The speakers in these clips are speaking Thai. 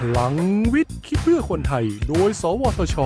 พลังวิทย์ คิดเพื่อคนไทย โดย สวทช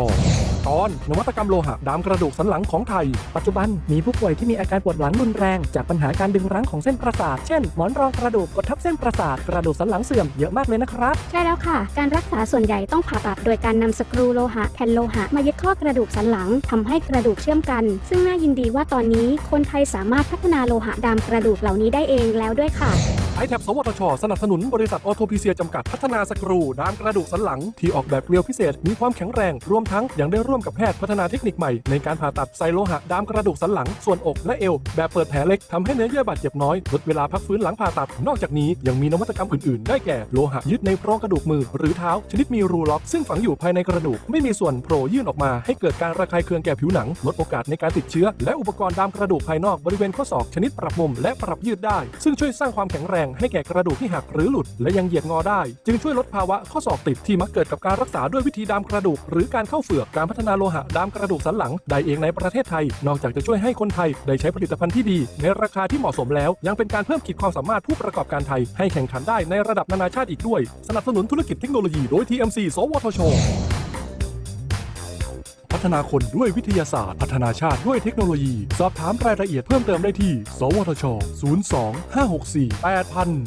ตอน นวัตกรรมโลหะดามกระดูกสันหลังของไทย ปัจจุบันมีผู้ป่วยที่มีอาการปวดหลังรุนแรง จากปัญหาการดึงรั้งของเส้นประสาท เช่น หมอนรองกระดูกกดทับเส้นประสาทกระดูกสันหลังเสื่อมเยอะมากเลยนะครับ ใช่แล้วค่ะ การรักษาส่วนใหญ่ต้องผ่าตัดโดยการนำสกรูโลหะแผ่นโลหะมายึดข้อกระดูกสันหลังทำให้กระดูกเชื่อมกัน ซึ่งน่ายินดีว่าตอนนี้คนไทยสามารถพัฒนาโลหะดามกระดูกเหล่านี้ได้เองแล้วด้วยค่ะ ไอแท็บสวทช สนับสนุนบริษัทออโทพีเซียจำกัดพัฒนาสกรูดามกระดูกสันหลัง ที่ออกแบบเกลียวพิเศษมีความแข็งแรง รวมทั้งยังได้ร่วมกับแพทย์พัฒนาเทคนิคใหม่ ในการผ่าตัดใส่โลหะดามกระดูกสันหลัง ส่วนอกและเอว แบบเปิดแผลเล็กทำให้เนื้อเยื่อบาดเจ็บน้อยลดเวลาพักฟื้นหลังผ่าตัด นอกจากนี้ยังมีนวัตกรรมอื่นๆ ได้แก่โลหะยึดในโพรงกระดูกมือ หรือเท้า ชนิดมีรูล็อกซึ่งฝังอยู่ภายในกระดูกไม่มีส่วนโผล่ยื่นออกมาให้เกิดการระคายเคืองแก่ผิวหนังลดโอกาสในการติดเชื้อ และอุปกรณ์ดามกระดูกภายนอกบริเวณข้อศอกชนิดปรับมุมและปรับยืดได้ ซึ่งช่วยสร้างความแข็งแรงให้แก่กระดูกที่หักหรือหลุด และยังเหยียดงอได้ จึงช่วยลดภาวะข้อศอกติดที่มักเกิดกับการรักษาด้วยวิธีดามกระดูก หรือการเข้าเฝือกการพัฒนาโลหะดามกระดูกสันหลังได้เองในประเทศไทย นอกจากจะช่วยให้คนไทยได้ใช้ผลิตภัณฑ์ที่ดี ในราคาที่เหมาะสมแล้ว ยังเป็นการเพิ่มขีดความสามารถผู้ประกอบการไทย ให้แข่งขันได้ในระดับนานาชาติอีกด้วย สนับสนุนธุรกิจเทคโนโลยีโดย TMC สวทช ฒนาคนด้วยวิทยาศาสตร์ พัฒนาชาติด้วยเทคโนโลยี สอบถามรายละเอียดเพิ่มเติมได้ที่ สวทช 02 564 8000